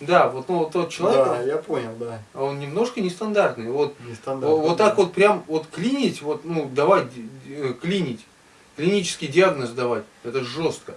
Да, вот, ну, вот тот человек, Да, я понял, да. а он немножко нестандартный. Вот, нестандартный вот, так так вот прям вот клинить, вот, ну, давать, э, клинить, клинический диагноз давать, это жестко.